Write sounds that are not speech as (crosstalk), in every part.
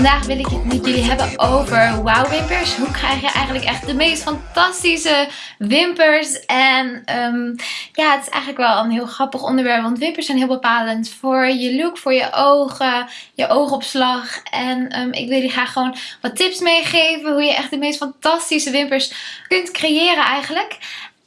Vandaag wil ik het met jullie hebben over wow wimpers. Hoe krijg je eigenlijk echt de meest fantastische wimpers? En ehm, ja, het is eigenlijk wel een heel grappig onderwerp. Want wimpers zijn heel bepalend voor je look, voor je ogen, je oogopslag. En ehm, ik wil jullie graag gewoon wat tips meegeven. Hoe je echt de meest fantastische wimpers kunt creëren eigenlijk.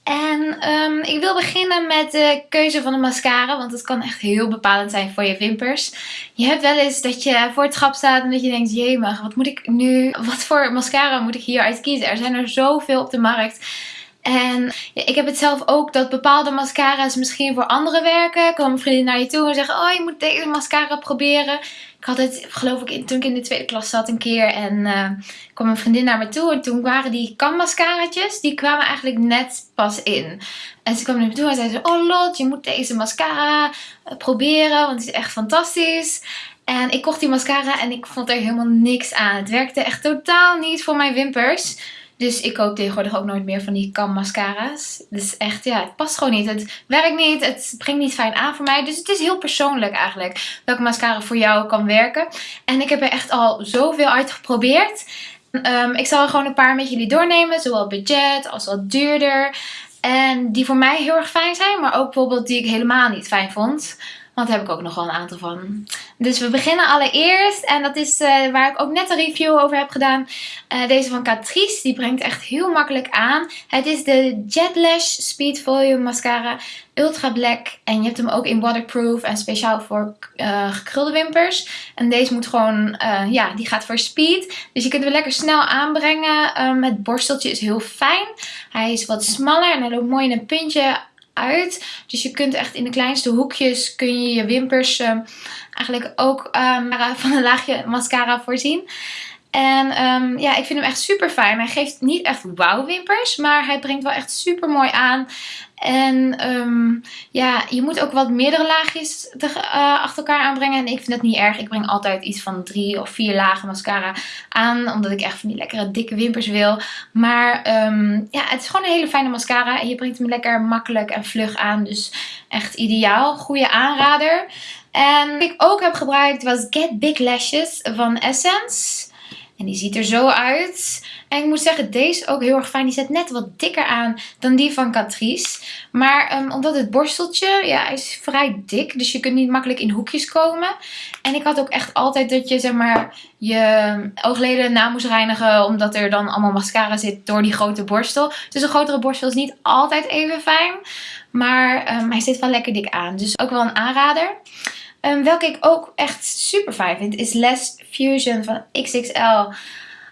En um, ik wil beginnen met de keuze van de mascara. Want het kan echt heel bepalend zijn voor je wimpers. Je hebt wel eens dat je voor het schap staat en dat je denkt... Jemig, wat moet ik nu... Wat voor mascara moet ik hieruit kiezen? Er zijn er zoveel op de markt. En ik heb het zelf ook dat bepaalde mascara's misschien voor anderen werken. Komen vrienden naar je toe en zeggen... Oh, je moet deze mascara proberen. Ik had het, geloof ik, toen ik in de tweede klas zat een keer. En uh, kwam een vriendin naar me toe. En toen waren die kammascaraatjes, die kwamen eigenlijk net pas in. En ze kwam naar me toe en zei ze... Oh Lot, je moet deze mascara eh, proberen. Want die is echt fantastisch. En ik kocht die mascara en ik vond er helemaal niks aan. Het werkte echt totaal niet voor mijn wimpers. Dus ik koop tegenwoordig ook nooit meer van die kam mascara's. Dus echt, ja, het past gewoon niet. Het werkt niet, het brengt niet fijn aan voor mij. Dus het is heel persoonlijk eigenlijk welke mascara voor jou kan werken. En ik heb er echt al zoveel uitgeprobeerd. Um, ik zal er gewoon een paar met jullie doornemen. Zowel budget als wat duurder. En die voor mij heel erg fijn zijn. Maar ook bijvoorbeeld die ik helemaal niet fijn vond. Want daar heb ik ook nog wel een aantal van. Dus we beginnen allereerst. En dat is uh, waar ik ook net een review over heb gedaan. Uh, deze van Catrice. Die brengt echt heel makkelijk aan. Het is de Jet Lash Speed Volume Mascara. Ultra Black. En je hebt hem ook in waterproof. En speciaal voor uh, gekrulde wimpers. En deze moet gewoon, ja, die gaat voor speed. Dus je kunt hem lekker snel aanbrengen. het borsteltje is heel fijn. Hij is wat smaller en hij loopt mooi in een puntje Dus je kunt echt in de kleinste hoekjes kun je je wimpers uh, eigenlijk ook um, van een laagje mascara voorzien. En um, ja, ik vind hem echt super fijn. Hij geeft niet echt wauw wimpers, maar hij brengt wel echt super mooi aan. En um, ja, je moet ook wat meerdere laagjes te, uh, achter elkaar aanbrengen. En ik vind dat niet erg. Ik breng altijd iets van drie of vier lagen mascara aan. Omdat ik echt van die lekkere dikke wimpers wil. Maar um, ja, het is gewoon een hele fijne mascara. En je brengt hem lekker makkelijk en vlug aan. Dus echt ideaal. Goede aanrader. En wat ik ook heb gebruikt was Get Big Lashes van Essence. En die ziet er zo uit. En ik moet zeggen, deze ook heel erg fijn. Die zet net wat dikker aan dan die van Catrice. Maar um, omdat het borsteltje ja, is vrij dik. Dus je kunt niet makkelijk in hoekjes komen. En ik had ook echt altijd dat je zeg maar je oogleden na moest reinigen. Omdat er dan allemaal mascara zit door die grote borstel. Dus een grotere borstel is niet altijd even fijn. Maar um, hij zit wel lekker dik aan. Dus ook wel een aanrader. Um, welke ik ook echt super fijn vind is Les Fusion van XXL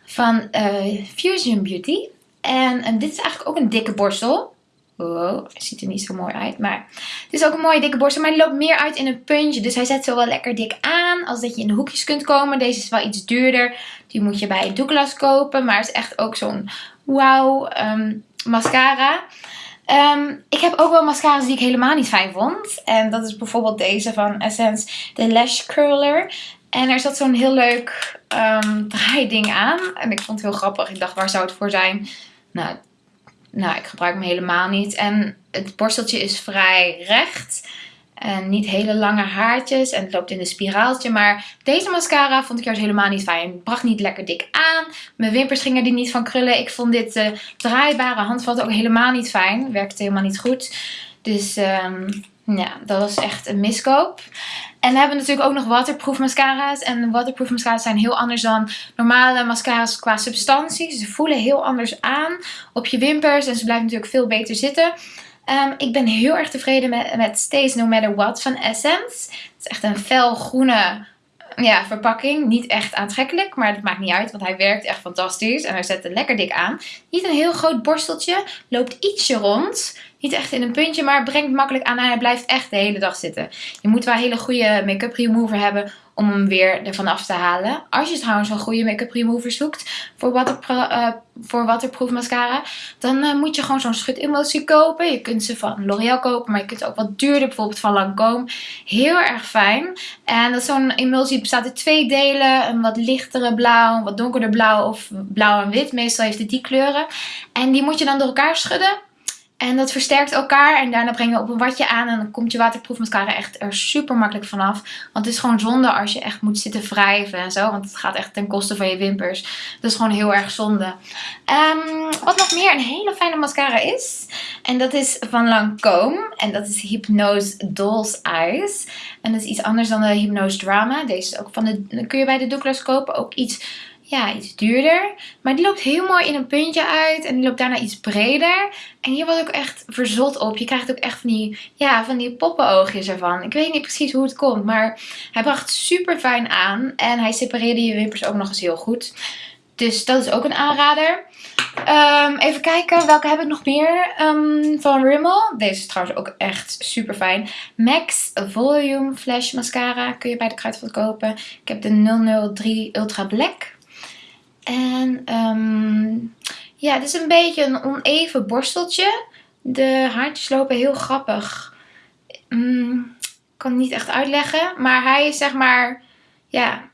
van uh, Fusion Beauty. En, en, dit is eigenlijk ook een dikke borstel. Wow, ziet er niet zo mooi uit. Maar het is ook een mooie dikke borstel. Maar die loopt meer uit in een puntje. Dus hij zet zo wel lekker dik aan. Als dat je in de hoekjes kunt komen. Deze is wel iets duurder. Die moet je bij Douglas kopen. Maar het is echt ook zo'n wow um, mascara. Um, ik heb ook wel mascara's die ik helemaal niet fijn vond. En dat is bijvoorbeeld deze van Essence, de Lash Curler. En er zat zo'n heel leuk um, draaiding aan. En ik vond het heel grappig. Ik dacht, waar zou het voor zijn? Nou, nou, ik gebruik hem helemaal niet. En het borsteltje is vrij recht. En niet hele lange haartjes. En het loopt in een spiraaltje. Maar deze mascara vond ik juist helemaal niet fijn. Bracht niet lekker dik aan. Mijn wimpers gingen er niet van krullen. Ik vond dit uh, draaibare handvat ook helemaal niet fijn. Werkte helemaal niet goed. Dus um, ja, dat was echt een miskoop. En dan hebben we natuurlijk ook nog waterproof mascara's. En waterproof mascara's zijn heel anders dan normale mascara's qua substantie. Ze voelen heel anders aan op je wimpers. En ze blijven natuurlijk veel beter zitten. Um, ik ben heel erg tevreden met, met Stays No Matter What van Essence. Het is echt een felgroene ja, verpakking. Niet echt aantrekkelijk, maar dat maakt niet uit, want hij werkt echt fantastisch. En hij zet er lekker dik aan. Niet een heel groot borsteltje, loopt ietsje rond. Niet echt in een puntje, maar brengt makkelijk aan en hij blijft echt de hele dag zitten. Je moet wel een hele goede make-up remover hebben om hem weer ervan af te halen. Als je trouwens een goede make-up remover zoekt voor, waterpro uh, voor waterproof mascara, dan uh, moet je gewoon zo'n schut emulsie kopen. Je kunt ze van L'Oreal kopen, maar je kunt ook wat duurder, bijvoorbeeld van Lancome. Heel erg fijn. En dat zo'n emulsie bestaat uit twee delen. Een wat lichtere blauw, wat donkerder blauw of blauw en wit. Meestal heeft het die kleuren. En die moet je dan door elkaar schudden. En dat versterkt elkaar. En daarna breng je op een watje aan. En dan komt je waterproof mascara echt er super makkelijk vanaf. Want het is gewoon zonde als je echt moet zitten wrijven en zo. Want het gaat echt ten koste van je wimpers. Dat is gewoon heel erg zonde. Um, wat nog meer een hele fijne mascara is. En dat is van Lancome. En dat is Hypnose Doll's Eyes. En dat is iets anders dan de Hypnose Drama. Deze is ook van de, kun je bij de Douglas kopen. Ook iets ja, iets duurder. Maar die loopt heel mooi in een puntje uit. En die loopt daarna iets breder. En hier was ook echt verzot op. Je krijgt ook echt van die, ja, van die poppenoogjes ervan. Ik weet niet precies hoe het komt. Maar hij bracht super fijn aan. En hij separeerde je wimpers ook nog eens heel goed. Dus dat is ook een aanrader. Um, even kijken, welke heb ik nog meer um, van Rimmel? Deze is trouwens ook echt super fijn. Max Volume Flash Mascara kun je bij de Kruidvat kopen. Ik heb de 003 Ultra Black. En um, ja, het is een beetje een oneven borsteltje. De haartjes lopen heel grappig. Ik kan het niet echt uitleggen. Maar hij is zeg maar, ja,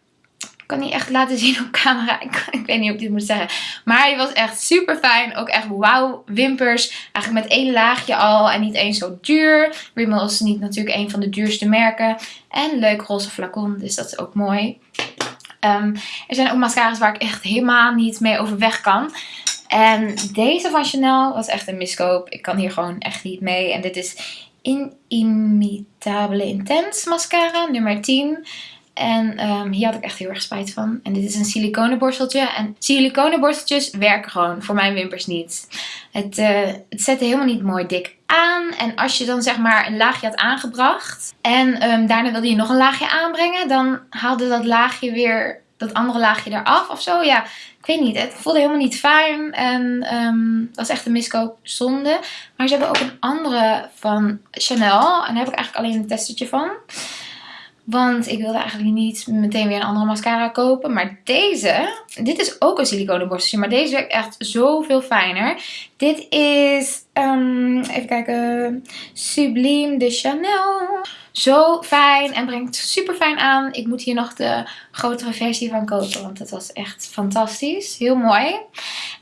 kan niet echt laten (laughs) zien op camera. Ik, ik weet niet of ik dit moet zeggen. Maar hij was echt super fijn. Ook echt wauw wimpers. Eigenlijk met één laagje al. En niet eens zo duur. Rimmel is niet natuurlijk een van de duurste merken. En leuk roze flacon. Dus dat is ook mooi. Um, er zijn ook mascara's waar ik echt helemaal niet mee overweg kan. En deze van Chanel was echt een miskoop. Ik kan hier gewoon echt niet mee. En dit is Inimitabele Intense mascara, nummer 10. En um, hier had ik echt heel erg spijt van. En dit is een siliconen borsteltje. En siliconen borsteltjes werken gewoon voor mijn wimpers niet. Het, uh, het zette helemaal niet mooi dik aan. En als je dan zeg maar een laagje had aangebracht. En um, daarna wilde je nog een laagje aanbrengen. Dan haalde dat laagje weer dat andere laagje eraf of zo. Ja, ik weet niet. Het voelde helemaal niet fijn. En dat was echt een miskoop zonde. Maar ze hebben ook een andere van Chanel. En daar heb ik eigenlijk alleen een testertje van. Want ik wilde eigenlijk niet meteen weer een andere mascara kopen. Maar deze, dit is ook een siliconen borsteltje. Maar deze werkt echt zoveel fijner. Dit is, um, even kijken, Sublime de Chanel. Zo fijn en brengt super fijn aan. Ik moet hier nog de grotere versie van kopen. Want het was echt fantastisch. Heel mooi.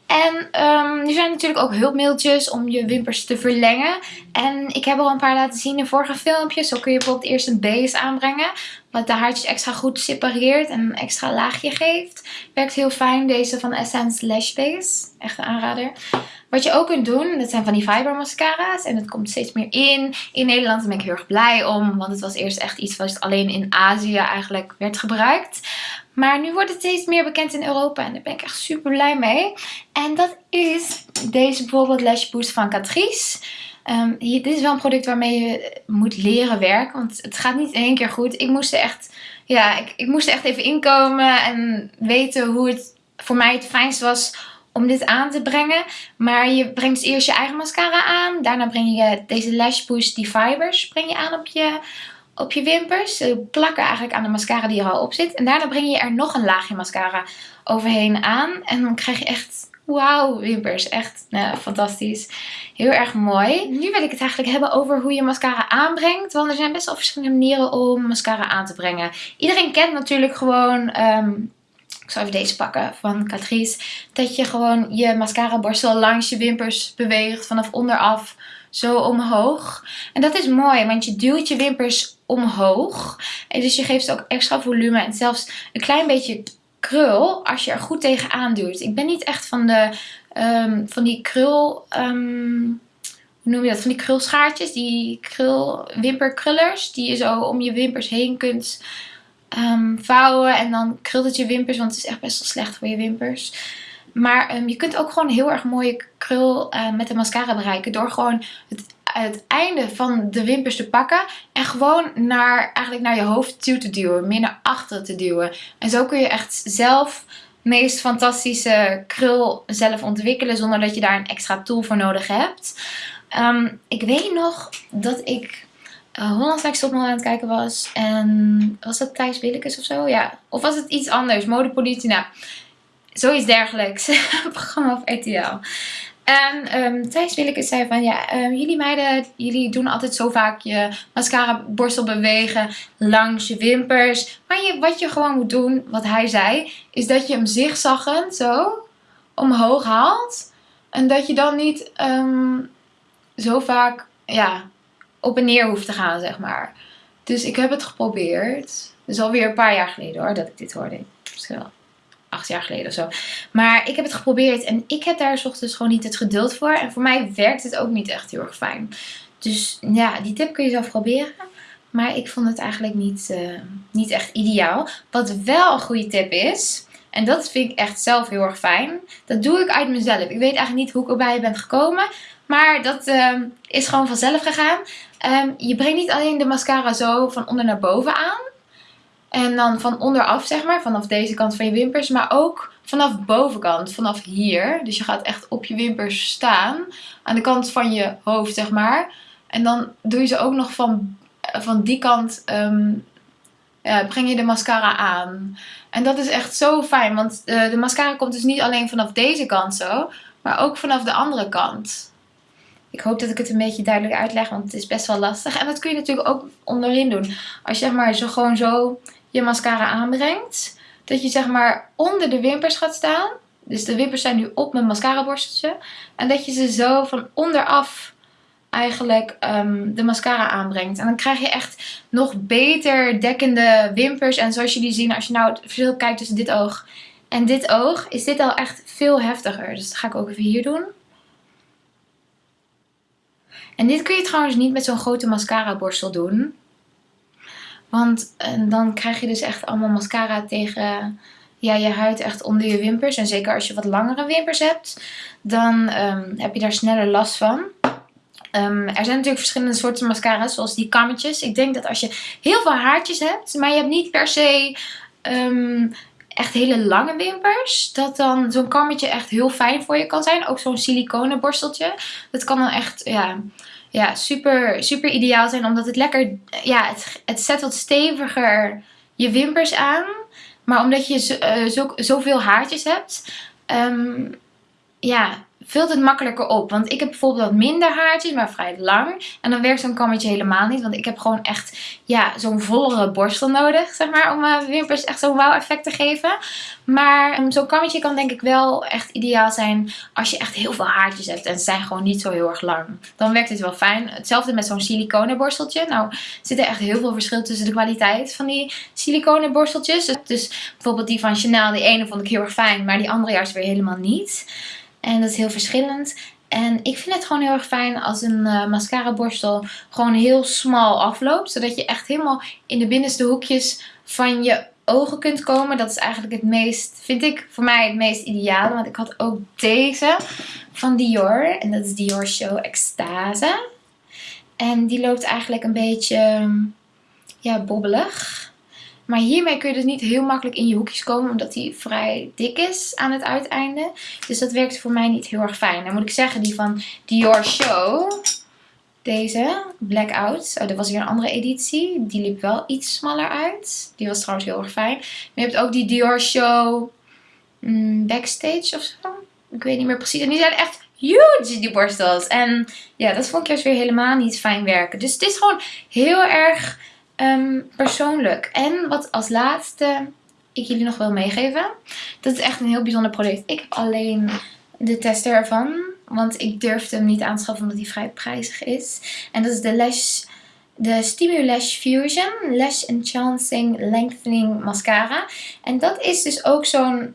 En um, er zijn natuurlijk ook hulpmiddeltjes om je wimpers te verlengen. En ik heb al een paar laten zien in vorige filmpjes. Zo kun je bijvoorbeeld eerst een base aanbrengen. Wat de haartjes extra goed separeert en een extra laagje geeft. Werkt heel fijn. Deze van Essence Lash Base. Echt een aanrader. Wat je ook kunt doen, dat zijn van die fiber mascara's. En het komt steeds meer in. In Nederland ben ik heel erg blij om. Want het was eerst echt iets wat alleen in Azië eigenlijk werd gebruikt. Maar nu wordt het steeds meer bekend in Europa en daar ben ik echt super blij mee. En dat is deze bijvoorbeeld Lash Boost van Catrice. Hier, dit is wel een product waarmee je moet leren werken, want het gaat niet in één keer goed. Ik moest echt, ja, ik, ik moest echt even inkomen en weten hoe het voor mij het fijnst was om dit aan te brengen. Maar je brengt eerst je eigen mascara aan. Daarna breng je deze Lash Boost, die fibers, breng je aan op je, op je wimpers. Plakken eigenlijk aan de mascara die er al op zit. En daarna breng je er nog een laagje mascara overheen aan. En dan krijg je echt, wauw, wimpers. Echt nou, fantastisch. Heel erg mooi. Nu wil ik het eigenlijk hebben over hoe je mascara aanbrengt. Want er zijn best wel verschillende manieren om mascara aan te brengen. Iedereen kent natuurlijk gewoon... Um, ik zal even deze pakken van Catrice. Dat je gewoon je mascara borstel langs je wimpers beweegt vanaf onderaf zo omhoog. En dat is mooi, want je duwt je wimpers omhoog. En dus je geeft ook extra volume en zelfs een klein beetje krul als je er goed tegenaan duwt. Ik ben niet echt van, de, um, van die krul... Um, hoe noem je dat? Van die krulschaartjes, die krul, wimperkrullers. Die je zo om je wimpers heen kunt um, vouwen. En dan krult het je wimpers, want het is echt best wel slecht voor je wimpers. Maar je kunt ook gewoon heel erg mooie krul uh, met de mascara bereiken. Door gewoon het, het einde van de wimpers te pakken. En gewoon naar, eigenlijk naar je hoofd toe te duwen. Meer naar achter te duwen. En zo kun je echt zelf meest fantastische krul zelf ontwikkelen. Zonder dat je daar een extra tool voor nodig hebt. Um, ik weet nog dat ik uh, Hollands aan het kijken was. En was dat Thijs Willekes of zo? Ja. Of was het iets anders? Modepolitie? Nou, zoiets dergelijks. (laughs) programma op RTL. En um, Thijs Willekes zei van ja, um, jullie meiden, jullie doen altijd zo vaak je mascara borstel bewegen langs je wimpers. Maar je, wat je gewoon moet doen, wat hij zei, is dat je hem zigzaggend zo omhoog haalt. En dat je dan niet um, zo vaak ja, op en neer hoeft te gaan, zeg maar. Dus ik heb het geprobeerd. Dus alweer een paar jaar geleden hoor, dat ik dit hoorde. Jaar geleden of zo. Maar ik heb het geprobeerd en ik heb daar ochtends gewoon niet het geduld voor. En voor mij werkt het ook niet echt heel erg fijn. Dus ja, die tip kun je zelf proberen. Maar ik vond het eigenlijk niet, uh, niet echt ideaal. Wat wel een goede tip is, en dat vind ik echt zelf heel erg fijn. Dat doe ik uit mezelf. Ik weet eigenlijk niet hoe ik erbij ben gekomen. Maar dat uh, is gewoon vanzelf gegaan. Um, je brengt niet alleen de mascara zo van onder naar boven aan. En dan van onderaf zeg maar, vanaf deze kant van je wimpers. Maar ook vanaf bovenkant, vanaf hier. Dus je gaat echt op je wimpers staan. Aan de kant van je hoofd zeg maar. En dan doe je ze ook nog van, van die kant, ja, breng je de mascara aan. En dat is echt zo fijn, want uh, de mascara komt dus niet alleen vanaf deze kant zo. Maar ook vanaf de andere kant. Ik hoop dat ik het een beetje duidelijk uitleg, want het is best wel lastig. En dat kun je natuurlijk ook onderin doen. Als je zeg maar zo gewoon zo je mascara aanbrengt. Dat je zeg maar onder de wimpers gaat staan. Dus de wimpers zijn nu op mijn mascara borsteltje. En dat je ze zo van onderaf eigenlijk um, de mascara aanbrengt. En dan krijg je echt nog beter dekkende wimpers. En zoals jullie zien, als je nou het verschil kijkt tussen dit oog en dit oog, is dit al echt veel heftiger. Dus dat ga ik ook even hier doen. En dit kun je trouwens niet met zo'n grote mascara borstel doen. Want dan krijg je dus echt allemaal mascara tegen ja, je huid echt onder je wimpers. En zeker als je wat langere wimpers hebt, dan um, heb je daar sneller last van. Um, er zijn natuurlijk verschillende soorten mascara's, zoals die kammetjes. Ik denk dat als je heel veel haartjes hebt, maar je hebt niet per se um, echt hele lange wimpers, dat dan zo'n kammetje echt heel fijn voor je kan zijn. Ook zo'n siliconen borsteltje. Dat kan dan echt, ja ja, super, super ideaal zijn. Omdat het lekker, ja, het, het zet wat steviger je wimpers aan. Maar omdat je zo, uh, zo, zoveel haartjes hebt, um, ja, vult het makkelijker op. Want ik heb bijvoorbeeld wat minder haartjes, maar vrij lang. En dan werkt zo'n kammetje helemaal niet. Want ik heb gewoon echt ja, zo'n vollere borstel nodig, zeg maar. Om mijn wimpers echt zo'n wow effect te geven. Maar um, zo'n kammetje kan denk ik wel echt ideaal zijn als je echt heel veel haartjes hebt. En ze zijn gewoon niet zo heel erg lang. Dan werkt het wel fijn. Hetzelfde met zo'n siliconen borsteltje. Nou zit er echt heel veel verschil tussen de kwaliteit van die siliconen borsteltjes. Dus bijvoorbeeld die van Chanel, die ene vond ik heel erg fijn. Maar die andere juist weer helemaal niet. En dat is heel verschillend. En ik vind het gewoon heel erg fijn als een uh, mascara borstel gewoon heel smal afloopt. Zodat je echt helemaal in de binnenste hoekjes van je ogen kunt komen. Dat is eigenlijk het meest, vind ik voor mij het meest ideale. Want ik had ook deze van Dior. En dat is Dior Show Extase. En die loopt eigenlijk een beetje ja, bobbelig. Maar hiermee kun je dus niet heel makkelijk in je hoekjes komen. Omdat die vrij dik is aan het uiteinde. Dus dat werkt voor mij niet heel erg fijn. Dan moet ik zeggen die van Dior Show. Deze, Blackout. Oh, dat was weer een andere editie. Die liep wel iets smaller uit. Die was trouwens heel erg fijn. Maar je hebt ook die Dior Show mm, Backstage of zo. Ik weet niet meer precies. En die zijn echt huge, die borstels. En ja, dat vond ik juist weer helemaal niet fijn werken. Dus het is gewoon heel erg Um, persoonlijk. En wat als laatste ik jullie nog wil meegeven. Dat is echt een heel bijzonder product. Ik heb alleen de tester ervan. Want ik durfde hem niet aan te schaffen omdat hij vrij prijzig is. En dat is de Lash... De Stimulash Fusion Lash Enhancing Lengthening Mascara. En dat is dus ook zo'n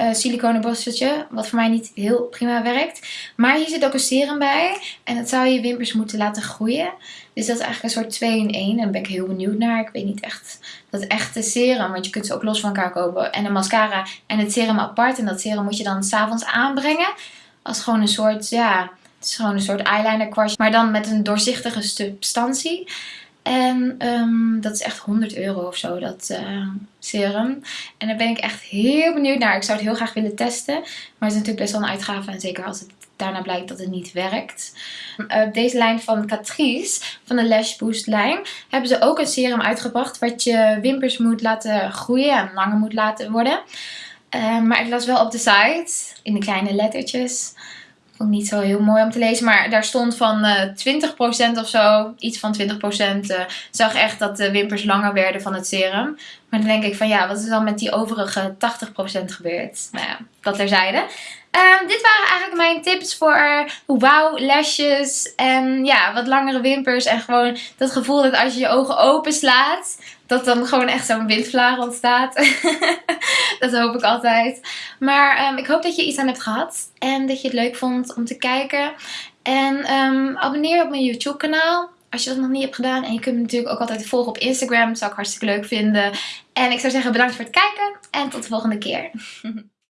uh, siliconen borsteltje. Wat voor mij niet heel prima werkt. Maar hier zit ook een serum bij. En dat zou je wimpers moeten laten groeien. Dus dat is eigenlijk een soort 2 in 1. En daar ben ik heel benieuwd naar. Ik weet niet echt dat echte serum. Want je kunt ze ook los van elkaar kopen. En een mascara en het serum apart. En dat serum moet je dan s'avonds aanbrengen. Als gewoon een soort, ja... Het is gewoon een soort eyeliner kwastje. Maar dan met een doorzichtige substantie. En um, dat is echt 100 euro of zo, dat uh, serum. En daar ben ik echt heel benieuwd naar. Ik zou het heel graag willen testen. Maar het is natuurlijk best wel een uitgave. En zeker als het daarna blijkt dat het niet werkt. Uh, deze lijn van Catrice, van de Lash Boost lijn, hebben ze ook een serum uitgebracht. Wat je wimpers moet laten groeien en langer moet laten worden. Uh, maar ik las wel op de site, in de kleine lettertjes Vond niet zo heel mooi om te lezen. Maar daar stond van uh, 20% of zo. Iets van 20%. Uh, zag echt dat de wimpers langer werden van het serum. Maar dan denk ik van ja, wat is dan met die overige 80% gebeurd? Nou ja, dat terzijde. Um, dit waren eigenlijk mijn tips voor wauw lashes en ja, wat langere wimpers. En gewoon dat gevoel dat als je je ogen open slaat, dat dan gewoon echt zo'n windvlaag ontstaat. (laughs) dat hoop ik altijd. Maar um, ik hoop dat je iets aan hebt gehad en dat je het leuk vond om te kijken. En um, abonneer op mijn YouTube kanaal als je dat nog niet hebt gedaan. En je kunt me natuurlijk ook altijd volgen op Instagram. Dat zou ik hartstikke leuk vinden. En ik zou zeggen bedankt voor het kijken. En tot de volgende keer. (laughs)